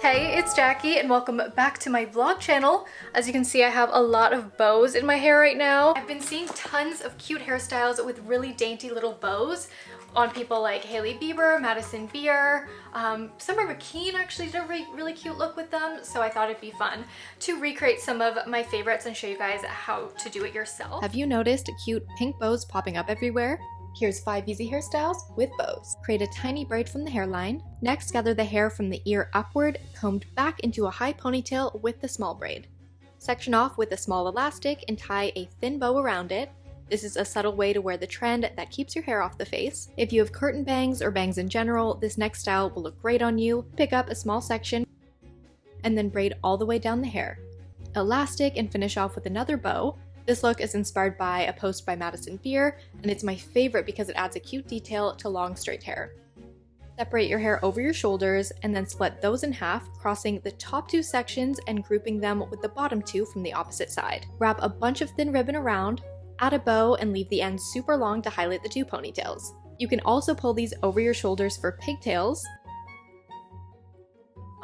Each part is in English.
Hey, it's Jackie and welcome back to my vlog channel. As you can see, I have a lot of bows in my hair right now. I've been seeing tons of cute hairstyles with really dainty little bows on people like Hailey Bieber, Madison Beer, um, Summer McKeen actually did a really, really cute look with them, so I thought it'd be fun to recreate some of my favorites and show you guys how to do it yourself. Have you noticed cute pink bows popping up everywhere? Here's 5 easy hairstyles with bows. Create a tiny braid from the hairline. Next, gather the hair from the ear upward, combed back into a high ponytail with the small braid. Section off with a small elastic and tie a thin bow around it. This is a subtle way to wear the trend that keeps your hair off the face. If you have curtain bangs or bangs in general, this next style will look great on you. Pick up a small section and then braid all the way down the hair. Elastic and finish off with another bow. This look is inspired by a post by Madison Beer, and it's my favorite because it adds a cute detail to long straight hair. Separate your hair over your shoulders and then split those in half, crossing the top two sections and grouping them with the bottom two from the opposite side. Wrap a bunch of thin ribbon around, add a bow, and leave the ends super long to highlight the two ponytails. You can also pull these over your shoulders for pigtails,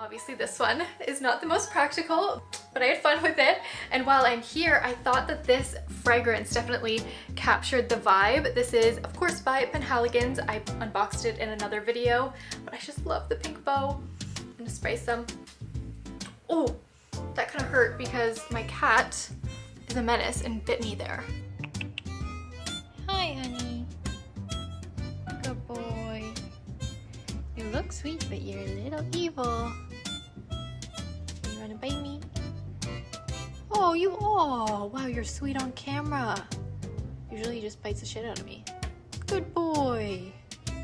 Obviously this one is not the most practical, but I had fun with it. And while I'm here, I thought that this fragrance definitely captured the vibe. This is, of course, by Penhaligon's. I unboxed it in another video, but I just love the pink bow. I'm gonna spray some. Oh, that kind of hurt because my cat is a menace and bit me there. Hi, honey. Good boy. You look sweet, but you're a little evil. Wanna bite me? Oh, you oh wow, you're sweet on camera. Usually he just bites the shit out of me. Good boy.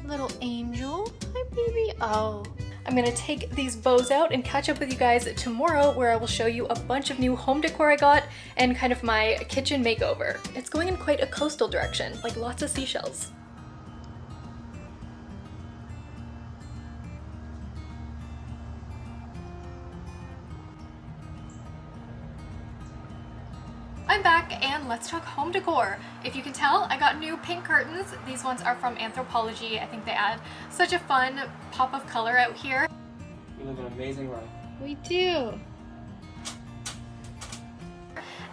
Little angel. Hi, baby. Oh. I'm gonna take these bows out and catch up with you guys tomorrow where I will show you a bunch of new home decor I got and kind of my kitchen makeover. It's going in quite a coastal direction, like lots of seashells. I'm back and let's talk home decor. If you can tell, I got new pink curtains. These ones are from Anthropologie. I think they add such a fun pop of color out here. You live an amazing life. We do.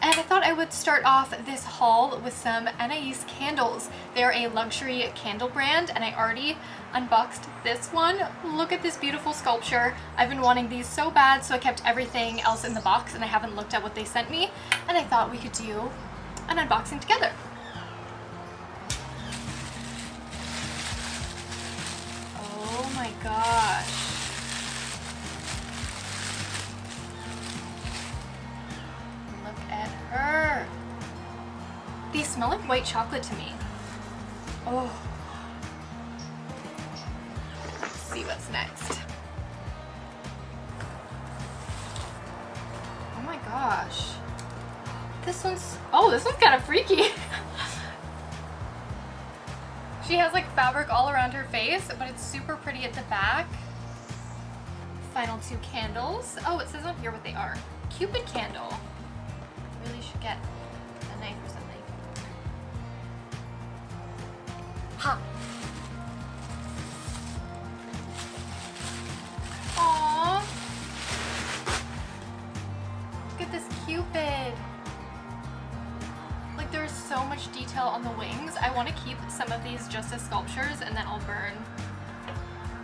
And I thought I would start off this haul with some Anais candles. They're a luxury candle brand and I already unboxed this one. Look at this beautiful sculpture. I've been wanting these so bad so I kept everything else in the box and I haven't looked at what they sent me and I thought we could do an unboxing together. Smell like white chocolate to me. Oh. Let's see what's next. Oh my gosh. This one's, oh, this one's kind of freaky. she has like fabric all around her face, but it's super pretty at the back. Final two candles. Oh, it says on here what they are. Cupid candle. Really should get keep some of these just as sculptures and then I'll burn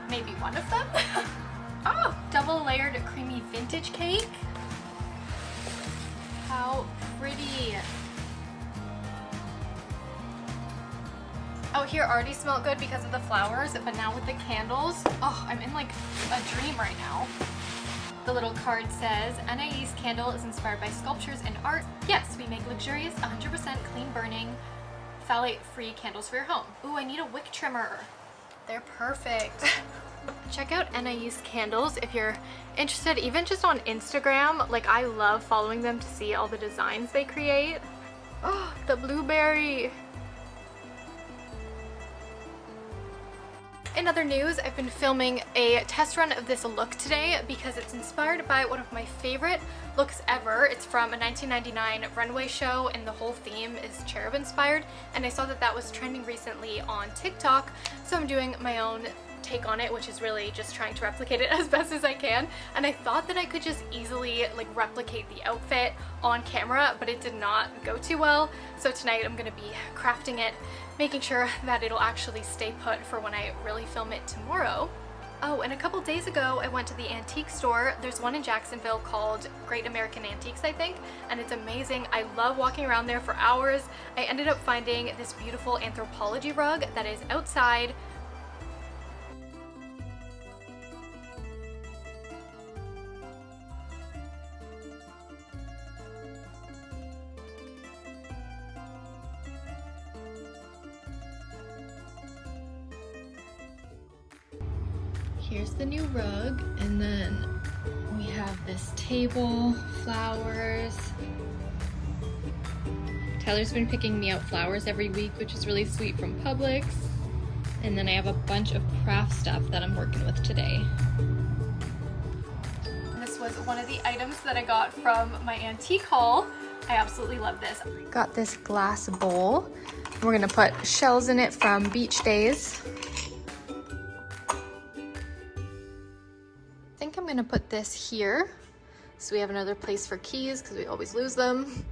maybe one of them. oh! Double layered creamy vintage cake. How pretty. Out here already smelled good because of the flowers, but now with the candles, oh, I'm in like a dream right now. The little card says, Anais candle is inspired by sculptures and art. Yes, we make luxurious, 100% clean burning, phthalate-free candles for your home. Ooh, I need a wick trimmer. They're perfect. Check out Anais candles if you're interested, even just on Instagram. Like, I love following them to see all the designs they create. Oh, the blueberry. In other news, I've been filming a test run of this look today because it's inspired by one of my favorite looks ever. It's from a 1999 runway show and the whole theme is cherub inspired and I saw that that was trending recently on TikTok so I'm doing my own take on it, which is really just trying to replicate it as best as I can. And I thought that I could just easily like replicate the outfit on camera, but it did not go too well. So tonight I'm gonna be crafting it, making sure that it'll actually stay put for when I really film it tomorrow. Oh, and a couple days ago, I went to the antique store. There's one in Jacksonville called Great American Antiques, I think, and it's amazing. I love walking around there for hours. I ended up finding this beautiful Anthropologie rug that is outside Here's the new rug, and then we have this table, flowers. Tyler's been picking me out flowers every week, which is really sweet from Publix. And then I have a bunch of craft stuff that I'm working with today. This was one of the items that I got from my antique haul. I absolutely love this. Got this glass bowl. We're gonna put shells in it from beach days. I'm gonna put this here. So we have another place for keys because we always lose them.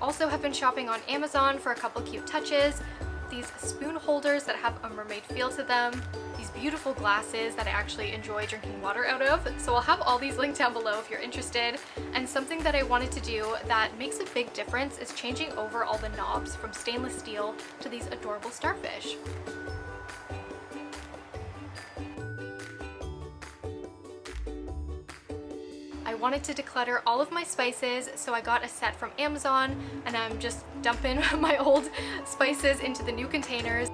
Also have been shopping on Amazon for a couple cute touches. These spoon holders that have a mermaid feel to them. These beautiful glasses that I actually enjoy drinking water out of. So I'll have all these linked down below if you're interested. And something that I wanted to do that makes a big difference is changing over all the knobs from stainless steel to these adorable starfish. Wanted to declutter all of my spices, so I got a set from Amazon and I'm just dumping my old spices into the new containers.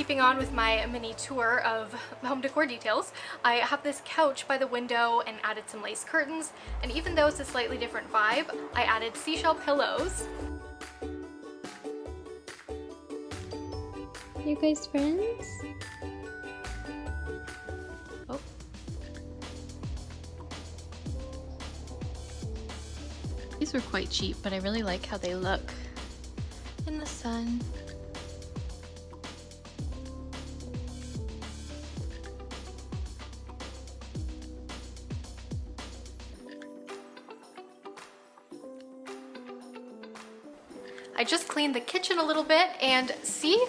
Keeping on with my mini tour of home decor details, I have this couch by the window and added some lace curtains. And even though it's a slightly different vibe, I added seashell pillows. You guys friends? Oh. These were quite cheap, but I really like how they look in the sun. Cleaned the kitchen a little bit and see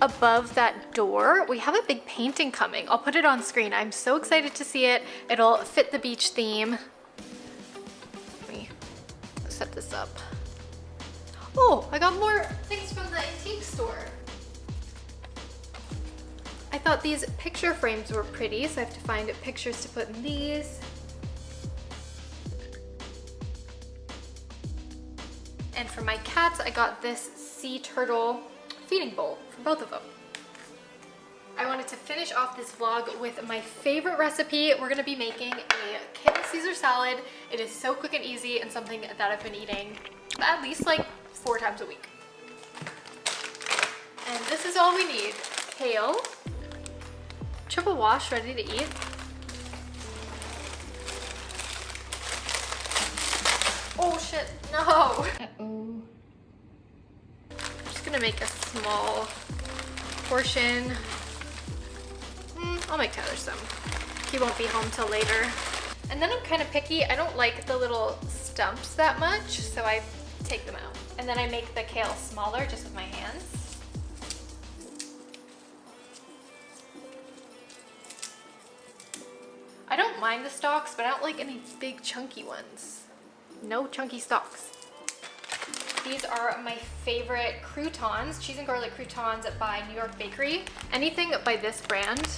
above that door, we have a big painting coming. I'll put it on screen. I'm so excited to see it. It'll fit the beach theme. Let me set this up. Oh, I got more things from the antique store. I thought these picture frames were pretty, so I have to find pictures to put in these. And for my cats, I got this sea turtle feeding bowl for both of them. I wanted to finish off this vlog with my favorite recipe. We're gonna be making a kale Caesar salad. It is so quick and easy and something that I've been eating at least like four times a week. And this is all we need. Kale, triple wash ready to eat, shit, no! Uh-oh. I'm just gonna make a small portion. Mm, I'll make Tyler some. He won't be home till later. And then I'm kind of picky. I don't like the little stumps that much, so I take them out. And then I make the kale smaller just with my hands. I don't mind the stalks, but I don't like any big chunky ones. No chunky stalks. These are my favorite croutons, cheese and garlic croutons by New York Bakery. Anything by this brand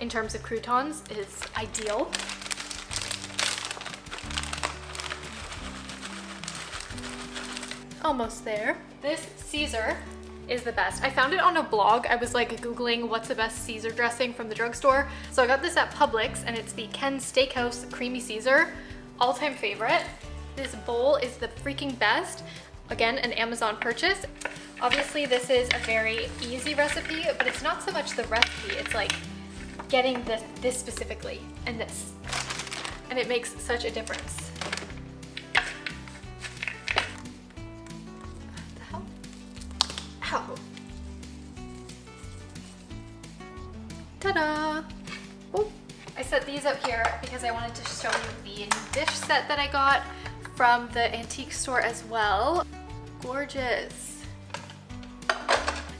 in terms of croutons is ideal. Almost there. This Caesar is the best. I found it on a blog. I was like Googling what's the best Caesar dressing from the drugstore. So I got this at Publix and it's the Ken Steakhouse Creamy Caesar. All-time favorite. This bowl is the freaking best. Again, an Amazon purchase. Obviously this is a very easy recipe, but it's not so much the recipe, it's like getting this, this specifically and this. And it makes such a difference. Ow. Ta-da! Oh, I set these up here because I wanted to show you the dish set that I got from the antique store as well. Gorgeous.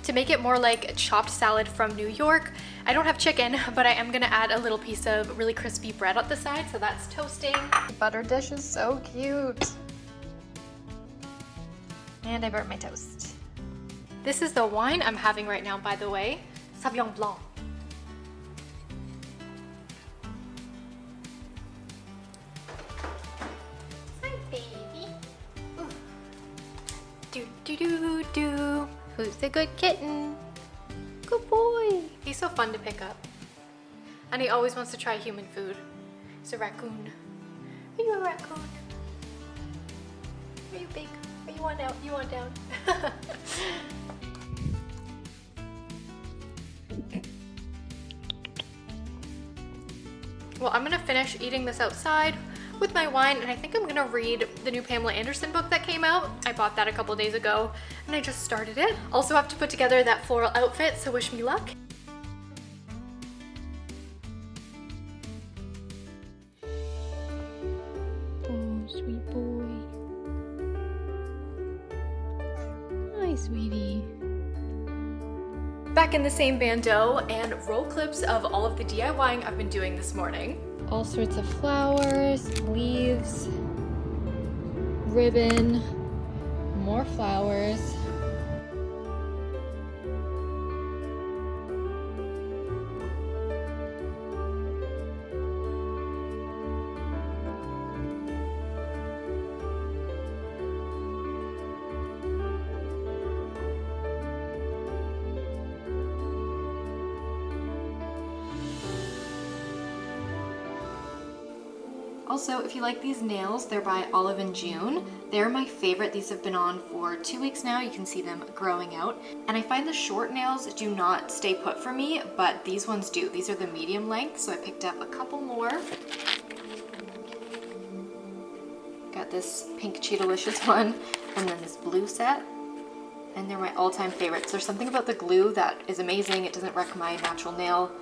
To make it more like chopped salad from New York, I don't have chicken, but I am gonna add a little piece of really crispy bread on the side, so that's toasting. The butter dish is so cute. And I burnt my toast. This is the wine I'm having right now, by the way. Sauvignon Blanc. Good kitten? Good boy. He's so fun to pick up. And he always wants to try human food. He's a raccoon. Are you a raccoon? Are you big? Are you on out? You want down? well, I'm gonna finish eating this outside with my wine and I think I'm gonna read the new Pamela Anderson book that came out. I bought that a couple days ago and I just started it. Also have to put together that floral outfit, so wish me luck. Oh, sweet boy. Hi, sweetie. Back in the same bandeau and roll clips of all of the DIYing I've been doing this morning. All sorts of flowers, leaves, ribbon, more flowers. Also, if you like these nails, they're by Olive and June. They're my favorite. These have been on for two weeks now. You can see them growing out. And I find the short nails do not stay put for me, but these ones do. These are the medium length, so I picked up a couple more. Got this pink Cheetalicious one, and then this blue set. And they're my all-time favorites. There's something about the glue that is amazing. It doesn't wreck my natural nail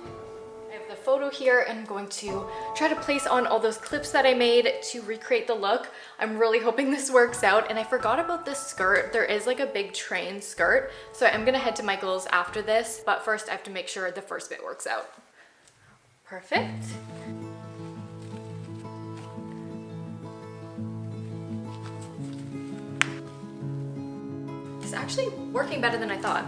photo here and I'm going to try to place on all those clips that I made to recreate the look. I'm really hoping this works out and I forgot about this skirt. There is like a big train skirt. So I'm gonna head to Michael's after this, but first I have to make sure the first bit works out. Perfect. It's actually working better than I thought.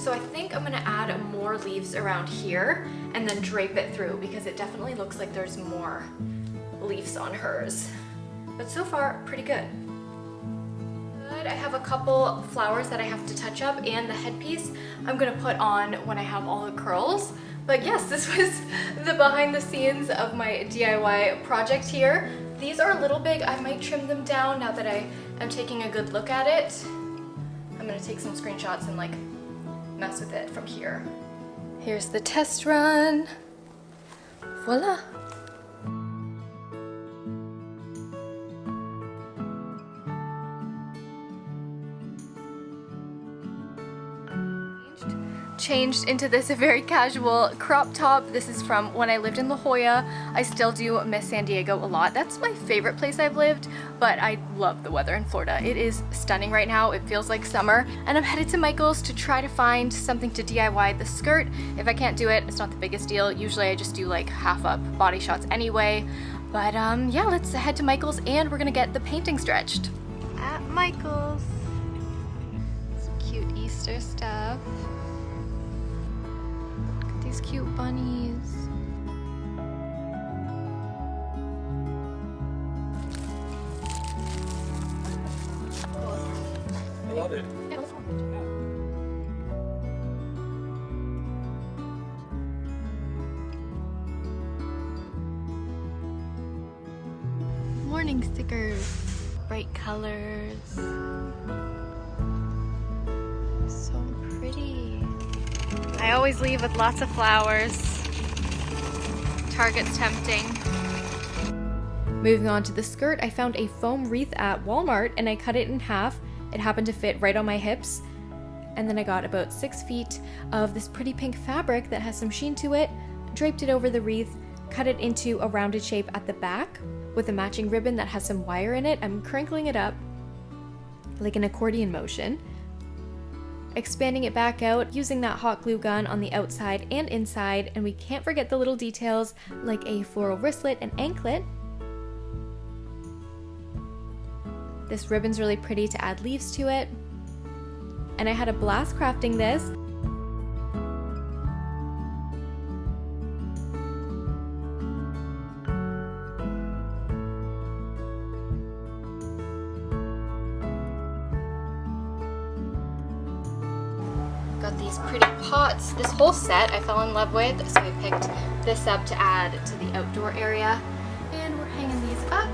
So I think I'm gonna add more leaves around here and then drape it through because it definitely looks like there's more leaves on hers. But so far, pretty good. Good, I have a couple flowers that I have to touch up and the headpiece I'm gonna put on when I have all the curls. But yes, this was the behind the scenes of my DIY project here. These are a little big, I might trim them down now that I am taking a good look at it. I'm gonna take some screenshots and like mess with it from here. Here's the test run. Voila. Changed into this very casual crop top. This is from when I lived in La Jolla. I still do miss San Diego a lot. That's my favorite place I've lived, but I love the weather in Florida. It is stunning right now. It feels like summer. And I'm headed to Michael's to try to find something to DIY the skirt. If I can't do it, it's not the biggest deal. Usually I just do like half up body shots anyway. But um, yeah, let's head to Michael's and we're gonna get the painting stretched. At Michael's. Some cute Easter stuff these cute bunnies. I love it. Morning stickers, bright colors. I always leave with lots of flowers. Target's tempting. Moving on to the skirt, I found a foam wreath at Walmart and I cut it in half. It happened to fit right on my hips. And then I got about six feet of this pretty pink fabric that has some sheen to it, draped it over the wreath, cut it into a rounded shape at the back with a matching ribbon that has some wire in it. I'm crinkling it up like an accordion motion, expanding it back out using that hot glue gun on the outside and inside, and we can't forget the little details like a floral wristlet and anklet This ribbon's really pretty to add leaves to it. And I had a blast crafting this. These pretty pots. This whole set I fell in love with, so I picked this up to add to the outdoor area. And we're hanging these up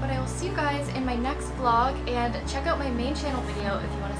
but I will see you guys in my next vlog and check out my main channel video if you want to